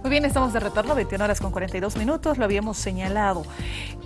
Muy bien, estamos de retorno, 21 horas con 42 minutos, lo habíamos señalado.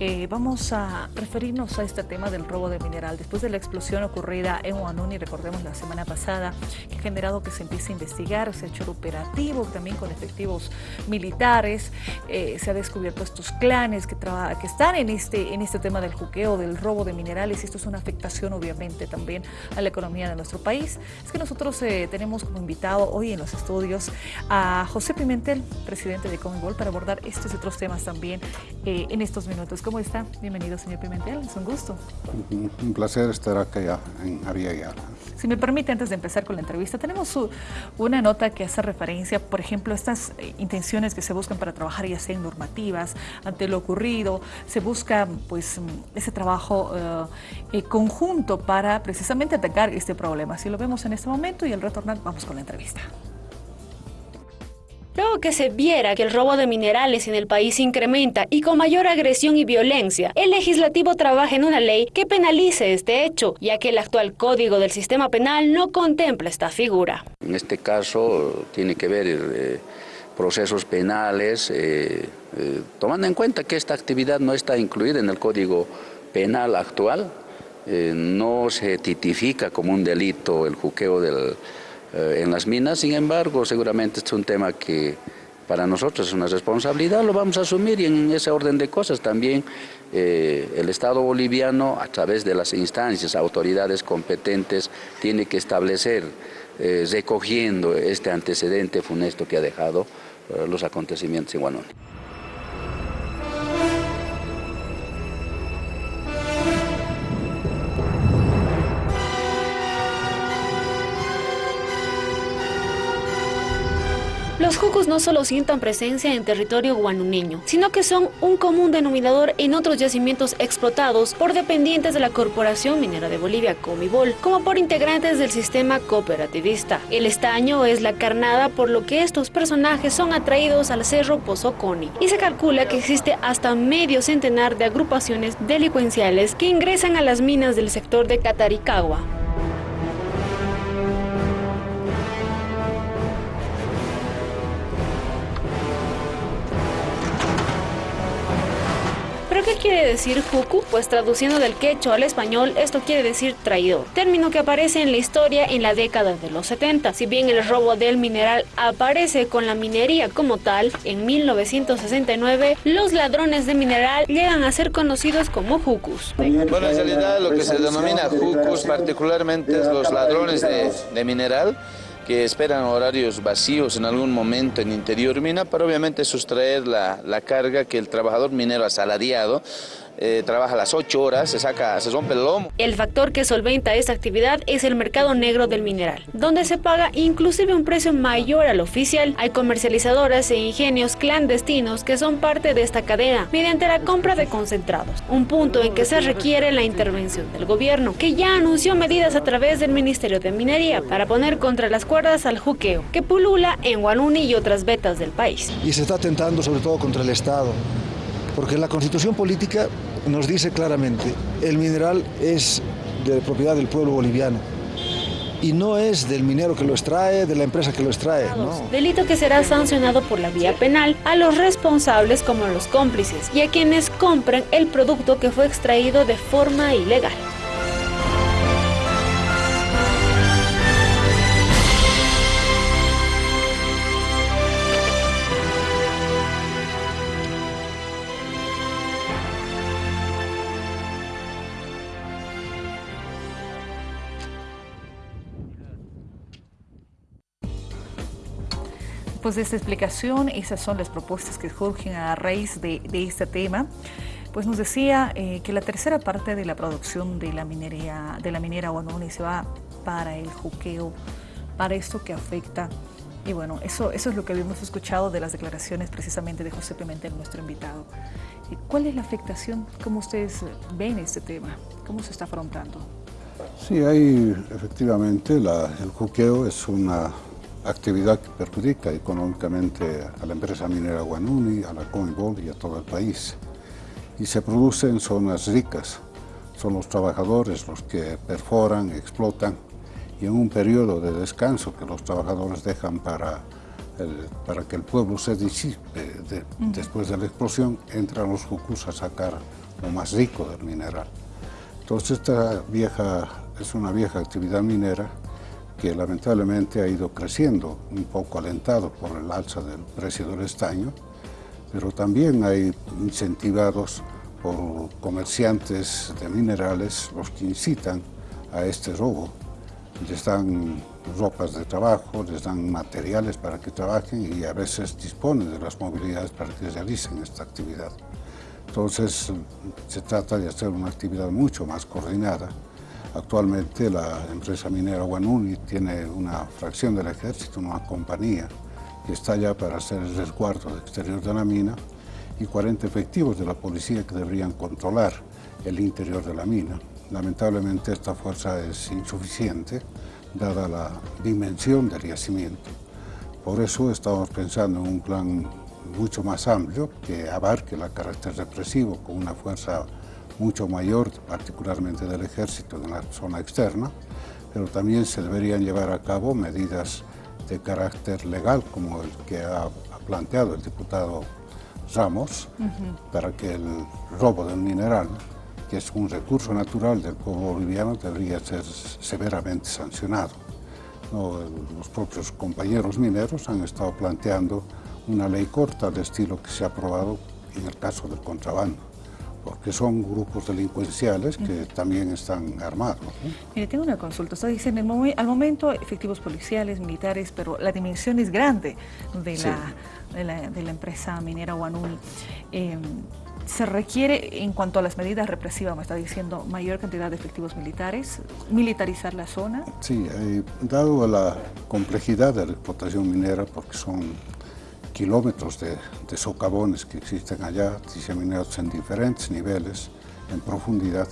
Eh, vamos a referirnos a este tema del robo de mineral. Después de la explosión ocurrida en Huanuni, recordemos la semana pasada, que ha generado que se empiece a investigar, se ha hecho operativo también con efectivos militares, eh, se ha descubierto estos clanes que, que están en este, en este tema del juqueo, del robo de minerales, esto es una afectación obviamente también a la economía de nuestro país. Es que nosotros eh, tenemos como invitado hoy en los estudios a José Pimentel, presidente de Commonwealth, para abordar estos y otros temas también eh, en estos minutos. ¿Cómo está? Bienvenido, señor Pimentel, es un gusto. Un placer estar acá en Ariagala. Si me permite, antes de empezar con la entrevista, tenemos una nota que hace referencia, por ejemplo, a estas eh, intenciones que se buscan para trabajar ya sea en normativas, ante lo ocurrido, se busca pues ese trabajo eh, conjunto para precisamente atacar este problema. Así lo vemos en este momento y al retornar vamos con la entrevista. Luego que se viera que el robo de minerales en el país incrementa y con mayor agresión y violencia, el legislativo trabaja en una ley que penalice este hecho, ya que el actual código del sistema penal no contempla esta figura. En este caso tiene que ver eh, procesos penales, eh, eh, tomando en cuenta que esta actividad no está incluida en el código penal actual, no se titifica como un delito el juqueo del eh, en las minas, sin embargo, seguramente este es un tema que para nosotros es una responsabilidad, lo vamos a asumir y en ese orden de cosas también eh, el Estado boliviano, a través de las instancias, autoridades competentes, tiene que establecer, eh, recogiendo este antecedente funesto que ha dejado los acontecimientos en Guanoni. Los jucos no solo sientan presencia en territorio guanuneño, sino que son un común denominador en otros yacimientos explotados por dependientes de la Corporación Minera de Bolivia, Comibol, como por integrantes del sistema cooperativista. El estaño es la carnada por lo que estos personajes son atraídos al cerro Pozoconi y se calcula que existe hasta medio centenar de agrupaciones delincuenciales que ingresan a las minas del sector de Cataricagua. ¿Qué quiere decir juku? Pues traduciendo del quechua al español, esto quiere decir traidor, término que aparece en la historia en la década de los 70. Si bien el robo del mineral aparece con la minería como tal, en 1969 los ladrones de mineral llegan a ser conocidos como jucus. Bueno, en realidad lo que se denomina jucus particularmente es los ladrones de, de mineral que esperan horarios vacíos en algún momento en interior mina para obviamente sustraer la, la carga que el trabajador minero asalariado eh, trabaja las 8 horas, se saca, se rompe el lomo. El factor que solventa esta actividad es el mercado negro del mineral, donde se paga inclusive un precio mayor al oficial. Hay comercializadoras e ingenios clandestinos que son parte de esta cadena mediante la compra de concentrados, un punto en que se requiere la intervención del gobierno, que ya anunció medidas a través del Ministerio de Minería para poner contra las cuerdas al juqueo, que pulula en Guanuni y otras vetas del país. Y se está atentando sobre todo contra el Estado, porque la constitución política nos dice claramente, el mineral es de propiedad del pueblo boliviano y no es del minero que lo extrae, de la empresa que lo extrae. No. Delito que será sancionado por la vía penal a los responsables como a los cómplices y a quienes compran el producto que fue extraído de forma ilegal. Pues de esta explicación, esas son las propuestas que surgen a raíz de, este tema. Pues nos decía eh, que la tercera parte de la producción de la minería, de la minera Guanoni se va para el juqueo, para esto que afecta. Y bueno, eso, eso es lo que habíamos escuchado de las declaraciones precisamente de José Pimentel, nuestro invitado. ¿Cuál es la afectación? ¿Cómo ustedes ven este tema? ¿Cómo se está afrontando? Sí, hay efectivamente, el juqueo es una actividad que perjudica económicamente a la empresa minera Guanuni, a la Comibol y a todo el país. Y se produce en zonas ricas. Son los trabajadores los que perforan, explotan y en un periodo de descanso que los trabajadores dejan para para que el pueblo se disipe después de la explosión, entran los jucus a sacar lo más rico del mineral. Entonces esta vieja, es una vieja actividad minera que lamentablemente ha ido creciendo, un poco alentado por el alza del precio del estaño, pero también hay incentivados por comerciantes de minerales los que incitan a este robo. Les dan ropas de trabajo, les dan materiales para que trabajen y a veces disponen de las movilidades para que realicen esta actividad. Entonces se trata de hacer una actividad mucho más coordinada. Actualmente la empresa minera Guanuni tiene una fracción del ejército, una compañía, que está allá para hacer el resguardo exterior de la mina y 40 efectivos de la policía que deberían controlar el interior de la mina. Lamentablemente esta fuerza es insuficiente dada la dimensión del yacimiento. Por eso estamos pensando en un plan mucho más amplio que abarque el carácter represivo con una fuerza mucho mayor, particularmente del ejército en la zona externa, pero también se deberían llevar a cabo medidas de carácter legal, como el que ha, planteado el diputado Ramos, para que el robo del mineral, que es un recurso natural del pueblo boliviano, debería ser severamente sancionado. los propios compañeros mineros han estado planteando una ley corta de estilo que se ha aprobado en el caso del contrabando porque son grupos delincuenciales que también están armados. Mire, tengo una consulta. Usted dice, al momento, efectivos policiales, militares, pero la dimensión es grande de, la, de la, empresa minera Guanuni. Em, ¿Se requiere, en cuanto a las medidas represivas, me está diciendo, mayor cantidad de efectivos militares, militarizar la zona? Sí, eh, dado la complejidad de la explotación minera, porque son kilómetros de, socavones que existen allá, diseminados en diferentes niveles, en profundidad.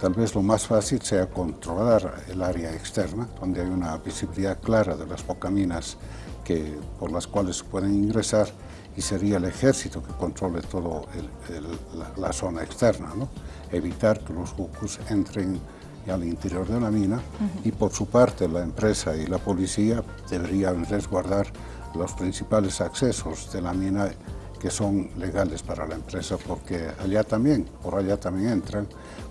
Tal vez lo más fácil sea controlar el área externa, donde hay una visibilidad clara de las bocaminas que, por las cuales pueden ingresar y sería el ejército que controle toda la, zona externa, ¿no? evitar que los buques entren al interior de la mina y por su parte la empresa y la policía deberían resguardar los principales accesos de la mina que son legales para la empresa porque allá también, por allá también entran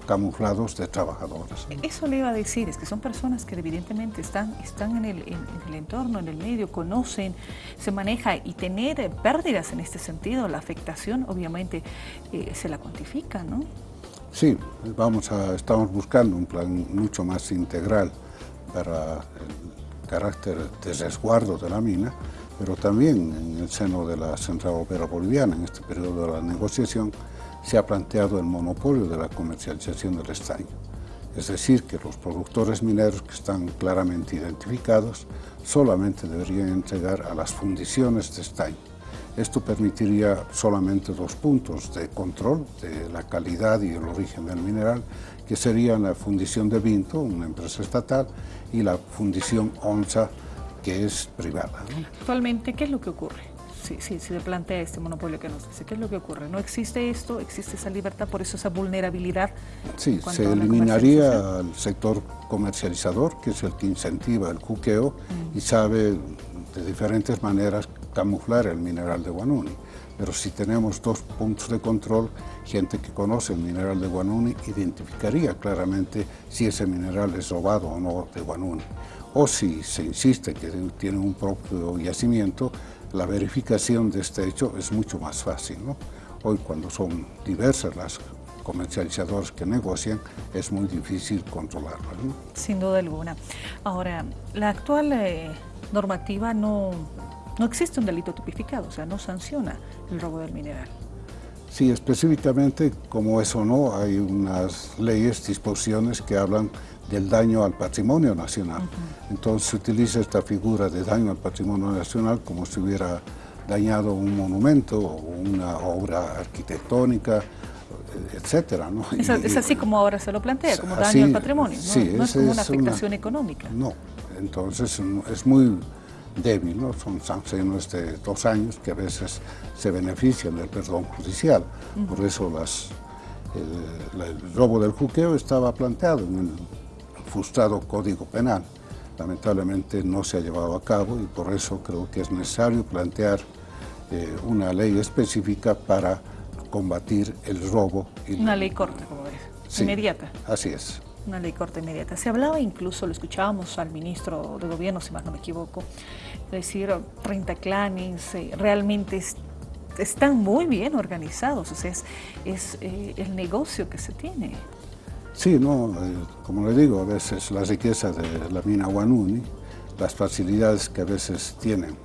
camuflados de trabajadores. Eso le iba a decir, es que son personas que evidentemente están, están en, el, en, el entorno, en el medio, conocen, se maneja y tener pérdidas en este sentido, la afectación obviamente eh, se la cuantifica, ¿no? Sí, vamos a, estamos buscando un plan mucho más integral para el carácter de resguardo de la mina, pero también en el seno de la Central Opera Boliviana, en este periodo de la negociación, se ha planteado el monopolio de la comercialización del estaño. Es decir, que los productores mineros que están claramente identificados solamente deberían entregar a las fundiciones de estaño. Esto permitiría solamente dos puntos de control de la calidad y el origen del mineral, que serían la fundición de Vinto, una empresa estatal, y la fundición ONSA, que es privada. Actualmente, ¿qué es lo que ocurre? Si, si, se plantea este monopolio que nos dice, ¿qué es lo que ocurre? ¿No existe esto? ¿Existe esa libertad? ¿Por eso esa vulnerabilidad? Sí, se eliminaría el sector comercializador, que es el que incentiva el juqueo y sabe de diferentes maneras camuflar el mineral de Guanuni. Pero si tenemos dos puntos de control, gente que conoce el mineral de Guanuni identificaría claramente si ese mineral es robado o no de Guanuni o si se insiste que tiene un propio yacimiento, la verificación de este hecho es mucho más fácil. Hoy cuando son diversas las comercializadores que negocian, es muy difícil controlarlo. Sin duda alguna. Ahora, la actual eh, normativa no, no existe un delito tipificado, o sea, no sanciona el robo del mineral. Sí, específicamente, como eso no, hay unas leyes, disposiciones que hablan del daño al patrimonio nacional. Entonces se utiliza esta figura de daño al patrimonio nacional como si hubiera dañado un monumento o una obra arquitectónica, etcétera. ¿no? Es, así como ahora se lo plantea, como daño al patrimonio, ¿no? es como una afectación económica. No, entonces es muy débil, ¿no? son sanciones de dos años que a veces se benefician del perdón judicial, por eso las, el, el, robo del juqueo estaba planteado en el frustrado Código Penal. lamentablemente no se ha llevado a cabo y por eso creo que es necesario plantear eh, una ley específica para combatir el robo. una ley corta, como dice, inmediata. Así es. Una ley corta inmediata. Se hablaba incluso, lo escuchábamos al ministro de Gobierno, si más no me equivoco, decir 30 clanes, eh, realmente están muy bien organizados, o sea, es, eh, el negocio que se tiene. Sí, no, eh, como le digo, a veces la riqueza de la mina Guanuni, las facilidades que a veces tienen,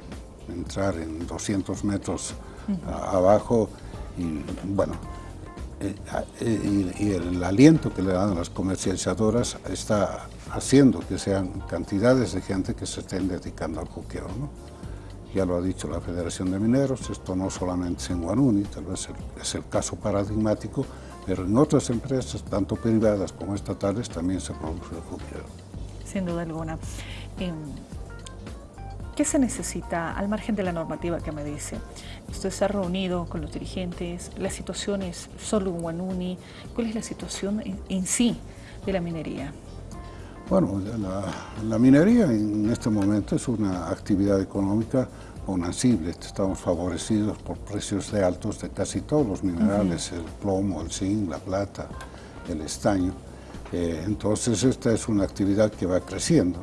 entrar en 200 metros abajo y bueno, eh, eh, y, el aliento que le dan las comercializadoras está haciendo que sean cantidades de gente que se estén dedicando al juqueo. Ya lo ha dicho la Federación de Mineros, esto no solamente es en Guanuni, tal vez es el caso paradigmático, pero en otras empresas, tanto privadas como estatales, también se produce el juqueo. Sin duda alguna. Em, ¿Qué se necesita al margen de la normativa que me dice? Usted se ha reunido con los dirigentes, la situación es solo en Guanuni, ¿cuál es la situación en, sí de la minería? Bueno, la, minería en este momento es una actividad económica bonancible. Estamos favorecidos por precios de altos de casi todos los minerales, el plomo, el zinc, la plata, el estaño. Eh, entonces esta es una actividad que va creciendo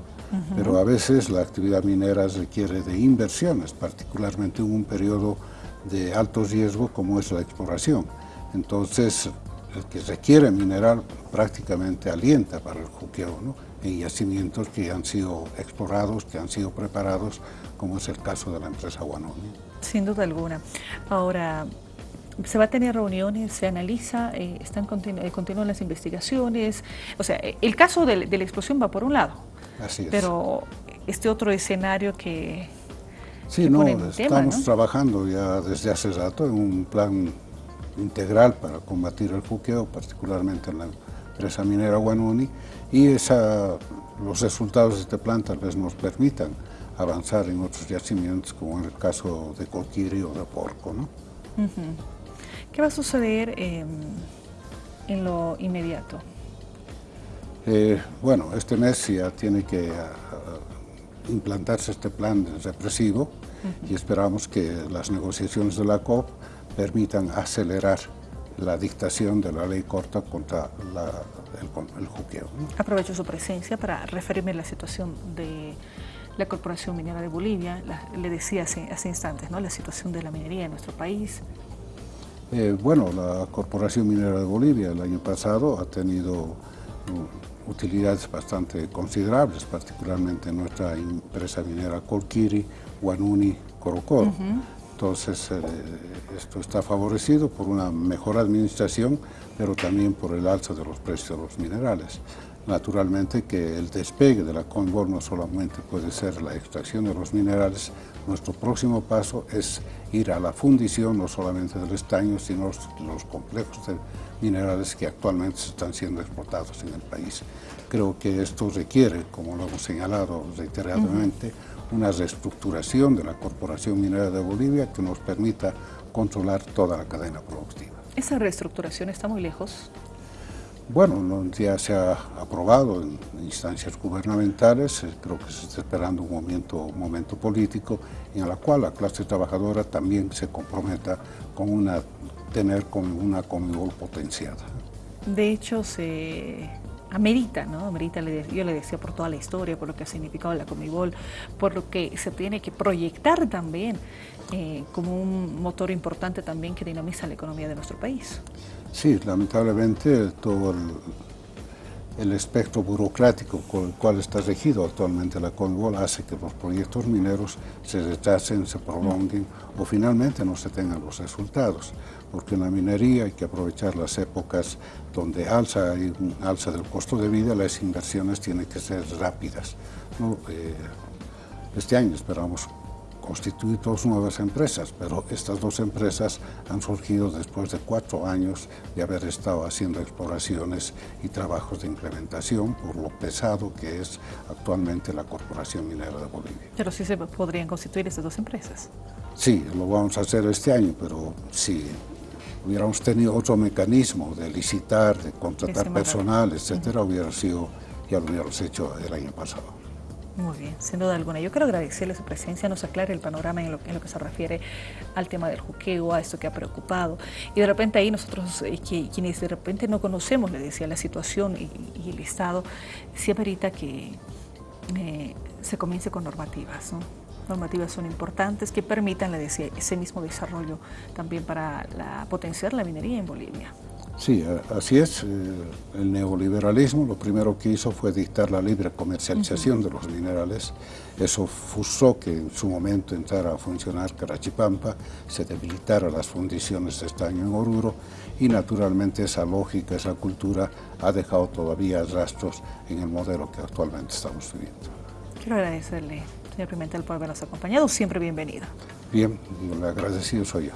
pero a veces la actividad minera requiere de inversiones, particularmente en un periodo de alto riesgo como es la exploración. Entonces, el que requiere mineral prácticamente alienta para el juqueo, ¿no? en yacimientos que han sido explorados, que han sido preparados, como es el caso de la empresa Guanoni. Sin duda alguna. Ahora, se va a tener reuniones, se analiza, eh, están eh, continúan las investigaciones. O sea, el caso de, de, la explosión va por un lado, Así es. Pero este otro escenario que... Sí, no, estamos trabajando ya desde hace rato en un plan integral para combatir el juqueo, particularmente en la empresa minera Guanuni, y esa, los resultados de este plan tal vez nos permitan avanzar en otros yacimientos, como en el caso de Coquiri o de Porco. ¿no? ¿Qué va a suceder en lo inmediato? Eh, bueno, este mes ya tiene que ah, implantarse este plan represivo y esperamos que las negociaciones de la COP permitan acelerar la dictación de la ley corta contra el, juqueo. Aprovecho su presencia para referirme a la situación de la Corporación Minera de Bolivia. le decía hace, instantes, ¿no? la situación de la minería en nuestro país. Eh, bueno, la Corporación Minera de Bolivia el año pasado ha tenido utilidades bastante considerables, particularmente en nuestra empresa minera Colquiri, Guanuni, Corocoro. Entonces, eh, esto está favorecido por una mejor administración, pero también por el alza de los precios de los minerales. Naturalmente que el despegue de la Conbor no solamente puede ser la extracción de los minerales, nuestro próximo paso es ir a la fundición no solamente del estaño, sino los, los complejos de minerales que actualmente están siendo exportados en el país. Creo que esto requiere, como lo hemos señalado reiteradamente, una reestructuración de la Corporación Minera de Bolivia que nos permita controlar toda la cadena productiva. ¿Esa reestructuración está muy lejos? Bueno, ya se ha aprobado en instancias gubernamentales, eh, creo que se está esperando un momento, un momento político en el cual la clase trabajadora también se comprometa con una, tener con una Comibol potenciada. De hecho, se amerita, ¿no? Amerita, yo le decía por toda la historia, por lo que ha significado la Comibol, por lo que se tiene que proyectar también eh, como un motor importante también que dinamiza la economía de nuestro país. Sí, lamentablemente todo el, espectro burocrático con el cual está regido actualmente la Conmebol hace que los proyectos mineros se retrasen, se prolonguen o finalmente no se tengan los resultados, porque en la minería hay que aprovechar las épocas donde alza, hay un alza del costo de vida, las inversiones tienen que ser rápidas. Eh, este año esperamos constituir dos nuevas empresas, pero estas dos empresas han surgido después de cuatro años de haber estado haciendo exploraciones y trabajos de implementación por lo pesado que es actualmente la Corporación Minera de Bolivia. Pero sí se podrían constituir estas dos empresas. Sí, lo vamos a hacer este año, pero si hubiéramos tenido otro mecanismo de licitar, de contratar personal, etcétera, hubiera sido, ya lo hubiéramos hecho el año pasado. Muy bien, sin duda alguna. Yo quiero agradecerle su presencia, nos aclare el panorama en lo, que se refiere al tema del juqueo, a esto que ha preocupado. Y de repente ahí nosotros, eh, quienes de repente no conocemos, le decía, la situación y, el Estado, sí amerita que eh, se comience con normativas, ¿no? Normativas son importantes que permitan, ese mismo desarrollo también para la, potenciar la minería en Bolivia. Sí, así es. Eh, el neoliberalismo lo primero que hizo fue dictar la libre comercialización de los minerales. Eso forzó que en su momento entrara a funcionar Carachipampa, se debilitaran las fundiciones de estaño en Oruro y naturalmente esa lógica, esa cultura ha dejado todavía rastros en el modelo que actualmente estamos viviendo. Quiero agradecerle, señor Pimentel, por habernos acompañado. Siempre bienvenido. Bien, agradecido soy yo.